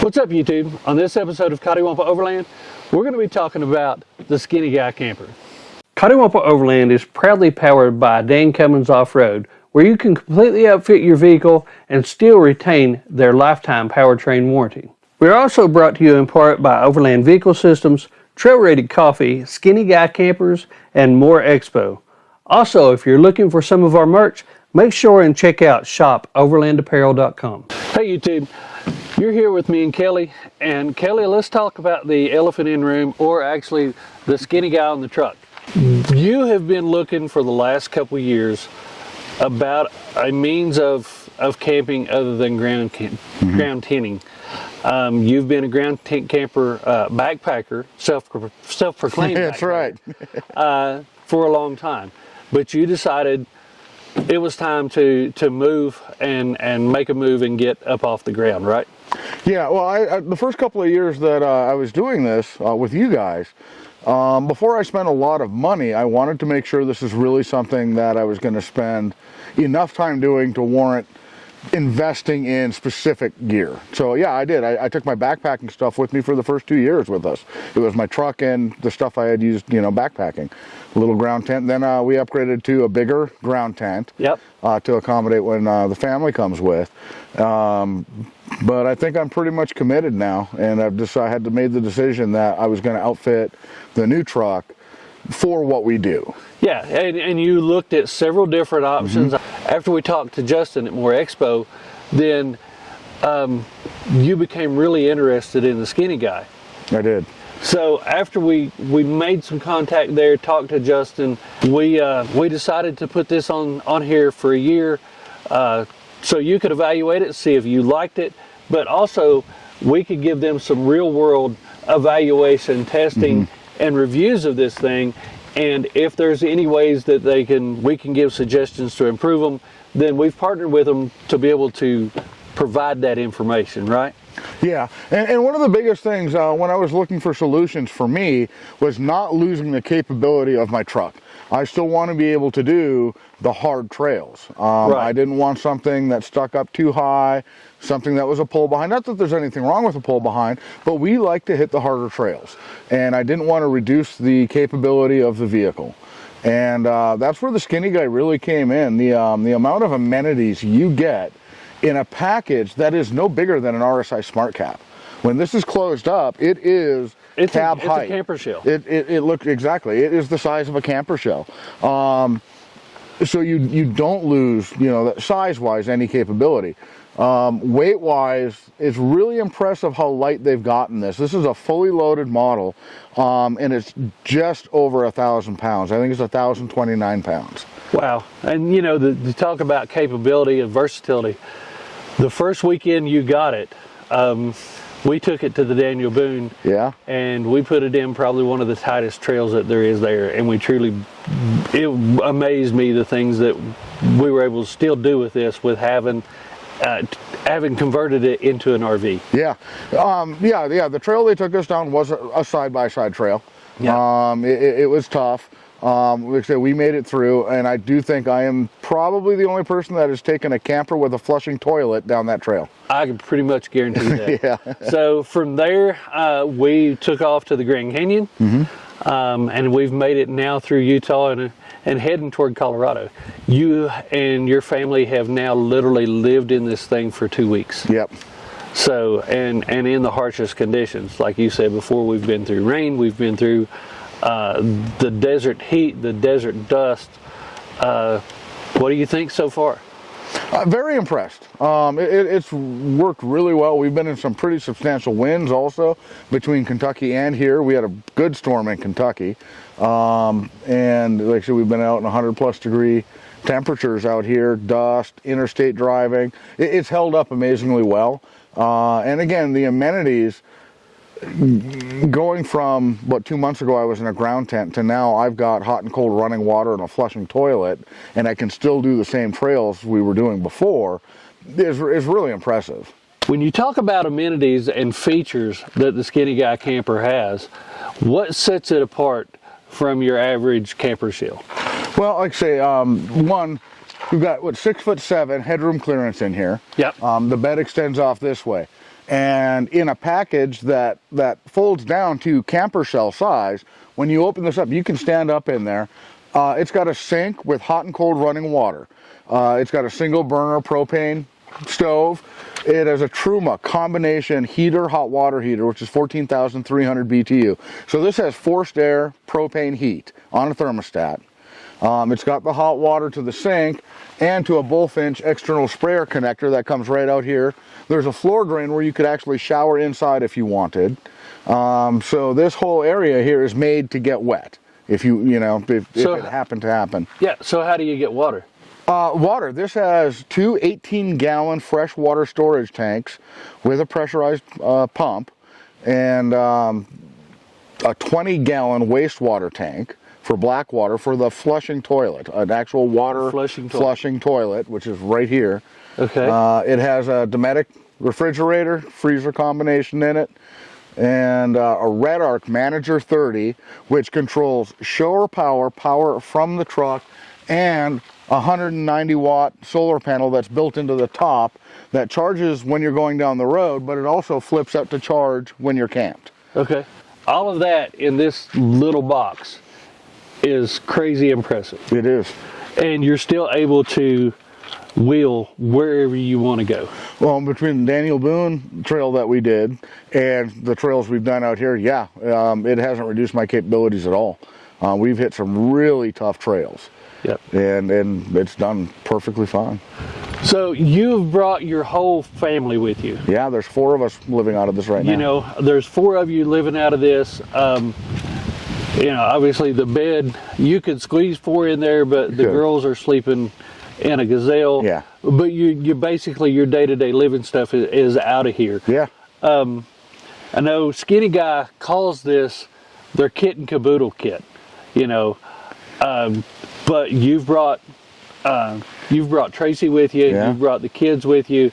What's up YouTube? On this episode of Cottywampa Overland, we're going to be talking about the Skinny Guy Camper. Cottywampa Overland is proudly powered by Dan Cummins Off-Road, where you can completely outfit your vehicle and still retain their lifetime powertrain warranty. We're also brought to you in part by Overland Vehicle Systems, Trail Rated Coffee, Skinny Guy Campers, and More Expo. Also, if you're looking for some of our merch, make sure and check out shopoverlandapparel.com. Hey YouTube, you're here with me and Kelly, and Kelly, let's talk about the elephant in room, or actually the skinny guy on the truck. You have been looking for the last couple years about a means of, of camping other than ground, mm -hmm. ground tenting. Um, you've been a ground tent camper uh, backpacker, self self proclaimed. That's right. uh, for a long time, but you decided it was time to to move and and make a move and get up off the ground, right? Yeah, well, I, I, the first couple of years that uh, I was doing this uh, with you guys, um, before I spent a lot of money, I wanted to make sure this is really something that I was going to spend enough time doing to warrant investing in specific gear. So yeah, I did. I, I, took my backpacking stuff with me for the first two years with us. It was my truck and the stuff I had used, you know, backpacking. A little ground tent. Then uh, we upgraded to a bigger ground tent yep. Uh, to accommodate when uh, the family comes with. Um, but I think I'm pretty much committed now, and I've just I had to made the decision that I was going to outfit the new truck for what we do. Yeah, and, and you looked at several different options. Mm -hmm. After we talked to Justin at More Expo, then um, you became really interested in the skinny guy. I did. So after we, we made some contact there, talked to Justin, we uh, we decided to put this on, on here for a year uh, so you could evaluate it, see if you liked it, but also we could give them some real world evaluation, testing, mm -hmm. And reviews of this thing. And if there's any ways that they can, we can give suggestions to improve them, then we've partnered with them to be able to provide that information, right? Yeah, and, and, one of the biggest things uh, when I was looking for solutions for me was not losing the capability of my truck. I still want to be able to do the hard trails. Um, right. I didn't want something that stuck up too high, something that was a pull behind. Not that there's anything wrong with a pull behind, but we like to hit the harder trails. And I didn't want to reduce the capability of the vehicle. And uh, that's where the skinny guy really came in. The, um, the amount of amenities you get in a package that is no bigger than an RSI Smart Cap. When this is closed up, it is it's cab a, it's height. It's a camper shell. It, it, it looks exactly. It is the size of a camper shell. Um, so you you don't lose, you know, size-wise any capability. Um, weight-wise, it's really impressive how light they've gotten this. This is a fully loaded model, um, and it's just over a thousand pounds. I think it's a thousand twenty-nine pounds. Wow! And you know, the, to talk about capability and versatility, the first weekend you got it, um, we took it to the Daniel Boone. Yeah. And we put it in probably one of the tightest trails that there is there. And we truly, it amazed me the things that we were able to still do with this with having uh, having converted it into an RV. Yeah, um, yeah, yeah. The trail they took us down was a side-by-side -side trail. Yeah. Um, it, it was tough. Um, like I said, we made it through, and I do think I am probably the only person that has taken a camper with a flushing toilet down that trail. I can pretty much guarantee that. yeah. So from there, uh, we took off to the Grand Canyon, mm -hmm. um, and we've made it now through Utah and, and heading toward Colorado. You and your family have now literally lived in this thing for two weeks. Yep. So, and, and in the harshest conditions, like you said before, we've been through rain, we've been through uh, the desert heat, the desert dust. Uh, what do you think so far? Uh, very impressed. Um, it, it's worked really well. We've been in some pretty substantial winds also between Kentucky and here. We had a good storm in Kentucky. Um, and like I said, we've been out in 100 plus degree temperatures out here, dust, interstate driving. It, it's held up amazingly well. Uh, and again, the amenities, going from what two months ago I was in a ground tent to now I've got hot and cold running water and a flushing toilet and I can still do the same trails we were doing before is, is really impressive. When you talk about amenities and features that the Skinny Guy camper has, what sets it apart from your average camper shell? Well, like I say, um, one, we've got what six foot seven headroom clearance in here. Yep. Um, the bed extends off this way. And in a package that that folds down to camper shell size. When you open this up, you can stand up in there. Uh, it's got a sink with hot and cold running water. Uh, it's got a single burner propane stove. It has a Truma combination heater, hot water heater, which is 14,300 BTU. So this has forced air propane heat on a thermostat. Um, it's got the hot water to the sink and to a Bullfinch external sprayer connector that comes right out here. There's a floor drain where you could actually shower inside if you wanted. Um, so this whole area here is made to get wet if you, you know, if, So- if it happened to happen. Yeah. So how do you get water? Uh, water. This has two 18 gallon freshwater storage tanks with a pressurized uh, pump and um, a 20 gallon wastewater tank for black water for the flushing toilet, an actual water Flushing toilet. flushing toilet, which is right here. Okay. Uh, it has a Dometic refrigerator, freezer combination in it, and uh, a REDARC Manager 30, which controls shore power, power from the truck, and a 190 watt solar panel that's built into the top that charges when you're going down the road, but it also flips up to charge when you're camped. Okay. All of that in this little box is crazy impressive. It is. And you're still able to wheel wherever you want to go. Well, between the Daniel Boone trail that we did and the trails we've done out here, yeah, um, it hasn't reduced my capabilities at all. Uh, we've hit some really tough trails. Yep. and and it's done perfectly fine. So you've brought your whole family with you. Yeah, there's four of us living out of this right You now. You know, there's four of you living out of this. Um, you know, obviously the bed, you could squeeze four in there, but the Could. girls are sleeping in a gazelle. Yeah. But you, you basically, your day to day living stuff is, is out of here. Yeah, I know Skinny Guy calls this their kit and caboodle kit, you know. Um, but you've brought uh, you've brought Tracy with you. Yeah. You've brought the kids with you,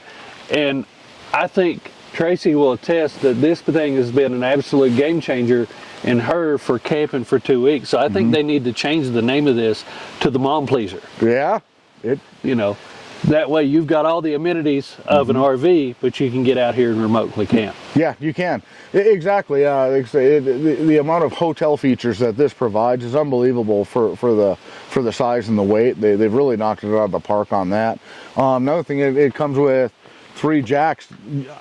and I think Tracy will attest that this thing has been an absolute game changer in her for camping for two weeks. So I Mm-hmm. think they need to change the name of this to the Mom Pleaser. yeah. It You know, that way you've got all the amenities of Mm-hmm. an RV, but you can get out here and remotely camp. Yeah, you can. Exactly. Uh, the, the amount of hotel features that this provides is unbelievable for, for the for the size and the weight. They, they've really knocked it out of the park on that. Um, another thing, it, it comes with three jacks.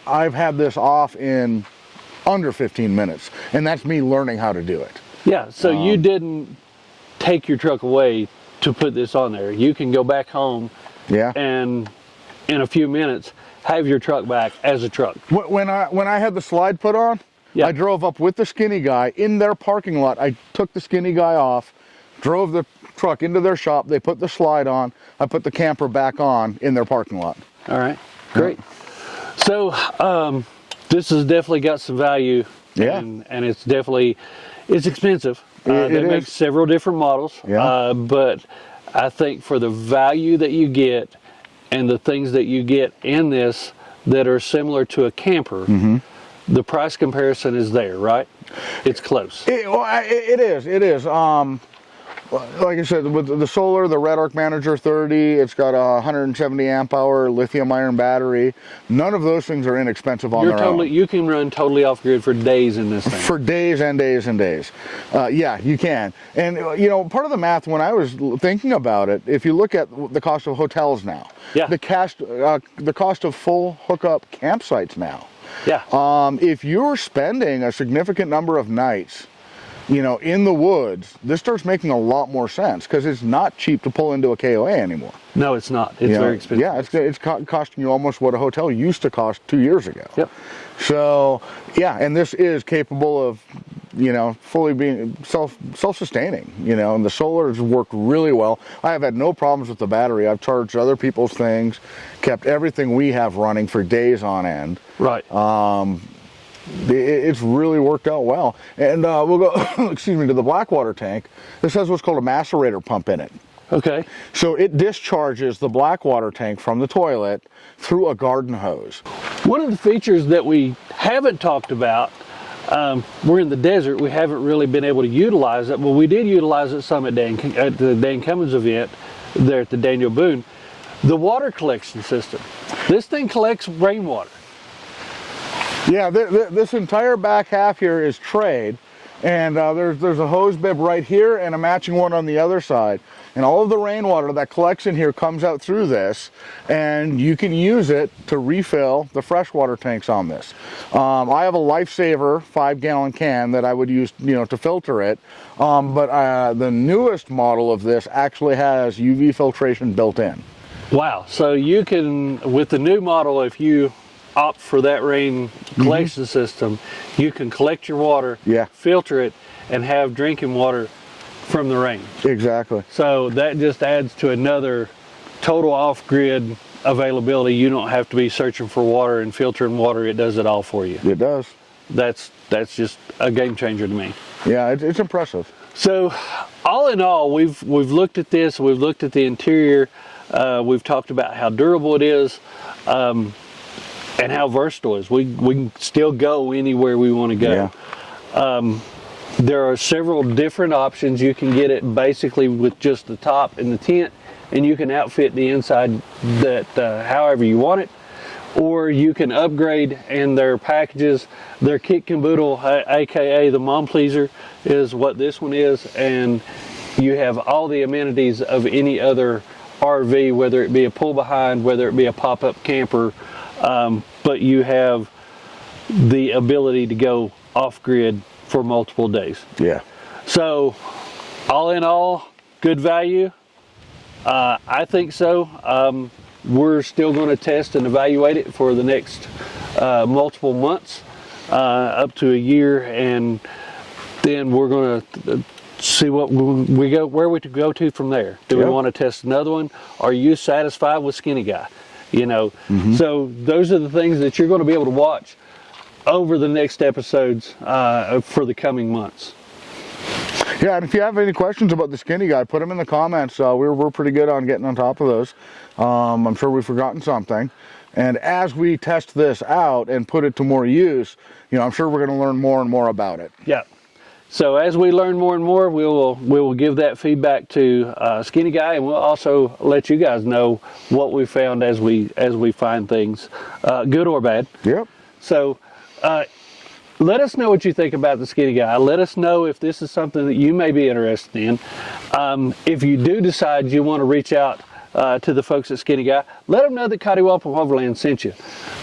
I've had this off in under 15 minutes, and that's me learning how to do it. Yeah, so Um, you didn't take your truck away to put this on there. You can go back home Yeah. and in a few minutes have your truck back as a truck. When I when I had the slide put on, Yeah. I drove up with the skinny guy in their parking lot. I took the skinny guy off, drove the truck into their shop. They put the slide on. I put the camper back on in their parking lot. All right, great. So um, this has definitely got some value. Yeah. And, and it's definitely, it's expensive. Uh, It- they it make is. several different models. Yeah. Uh, but I think for the value that you get and the things that you get in this that are similar to a camper, Mm-hmm. the price comparison is there, right? It's close. It, well, it, it is. It is. Um, like I said, with the solar, the REDARC Manager 30, it's got a 170 amp hour lithium iron battery. None of those things are inexpensive on You're their totally, own. you can run totally off grid for days in this thing. For days and days and days. Uh, yeah, you can. And, uh, you know, part of the math, when I was thinking about it, if you look at the cost of hotels now, Yeah. the, cost, uh, the cost of full hookup campsites now, yeah. um, if you're spending a significant number of nights, you know, in the woods, this starts making a lot more sense because it's not cheap to pull into a KOA anymore. no, it's not. It's you know? very expensive. Yeah, it's it's co- costing you almost what a hotel used to cost two years ago. Yep. So yeah, and this is capable of, you know, fully being self self sustaining. You know, and the solar has worked really well. I have had no problems with the battery. I've charged other people's things, kept everything we have running for days on end. Right. It- It's really worked out well. And uh, we'll go, excuse me, to the Blackwater tank. This has what's called a macerator pump in it. okay. So it discharges the Blackwater tank from the toilet through a garden hose. One of the features that we haven't talked about, um, we're in the desert, we haven't really been able to utilize it. Well, we did utilize it some at, Dan, at the Dan Cummins event there at the Daniel Boone. The water collection system. This thing collects rainwater. Yeah, th th this entire back half here is trade, and uh, there's there's a hose bib right here and a matching one on the other side. And all of the rainwater that collects in here comes out through this, and you can use it to refill the freshwater tanks on this. Um, I have a Lifesaver five gallon can that I would use, you know, to filter it. Um, but uh, the newest model of this actually has UV filtration built in. Wow. So you can, with the new model, if you opt for that rain collection system, you can collect your water, Yeah. filter it, and have drinking water from the rain. Exactly. So that just adds to another total off-grid availability. You don't have to be searching for water and filtering water. It does it all for you. It does. That's that's just a game changer to me. Yeah, it, it's impressive. So, all in all, we've we've looked at this. We've looked at the interior. Uh, we've talked about how durable it is, um, and how versatile it is. We we can still go anywhere we want to go. Yeah. There are several different options. You can get it basically with just the top and the tent, and you can outfit the inside that uh, however you want it. Or you can upgrade, and their packages, their kit caboodle, aka the mom pleaser, is what this one is, and you have all the amenities of any other RV, whether it be a pull behind, whether it be a pop up camper, um, but you have the ability to go off grid for multiple days. Yeah. So, all in all, good value. Uh, I think so. Um, we're still going to test and evaluate it for the next uh, multiple months, uh, up to a year, and then we're going to see what we go where we to go to from there. Do we want to test another one? Are you satisfied with Skinny Guy? You know, so those are the things that you're going to be able to watch over the next episodes uh, for the coming months. Yeah, and if you have any questions about the skinny guy, put them in the comments. Uh, we're, we're pretty good on getting on top of those. Um, I'm sure we've forgotten something. And as we test this out and put it to more use, you know, I'm sure we're going to learn more and more about it. Yeah. So as we learn more and more, we will we will give that feedback to uh, Skinny Guy, and we'll also let you guys know what we found as we as we find things, uh, good or bad. Yep. So. Uh, let us know what you think about the skinny guy. Let us know if this is something that you may be interested in. Um, if you do decide you want to reach out uh, to the folks at Skinny Guy, let them know that Cotty Overland sent you.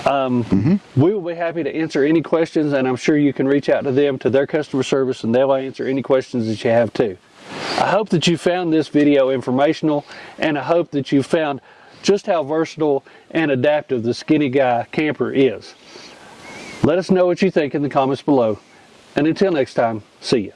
Um, We will be happy to answer any questions, and I'm sure you can reach out to them to their customer service, and they'll answer any questions that you have too. I hope that you found this video informational, and I hope that you found just how versatile and adaptive the Skinny Guy camper is. Let us know what you think in the comments below. And until next time, see you.